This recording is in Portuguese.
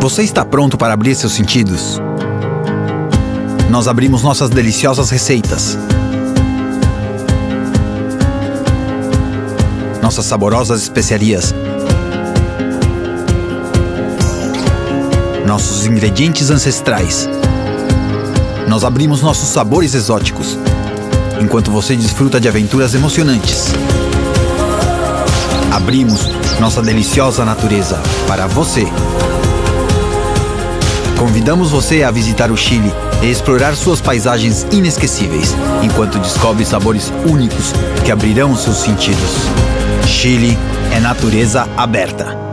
Você está pronto para abrir seus sentidos? Nós abrimos nossas deliciosas receitas. Nossas saborosas especiarias. Nossos ingredientes ancestrais. Nós abrimos nossos sabores exóticos, enquanto você desfruta de aventuras emocionantes. Abrimos nossa deliciosa natureza para você. Convidamos você a visitar o Chile e explorar suas paisagens inesquecíveis, enquanto descobre sabores únicos que abrirão seus sentidos. Chile é natureza aberta.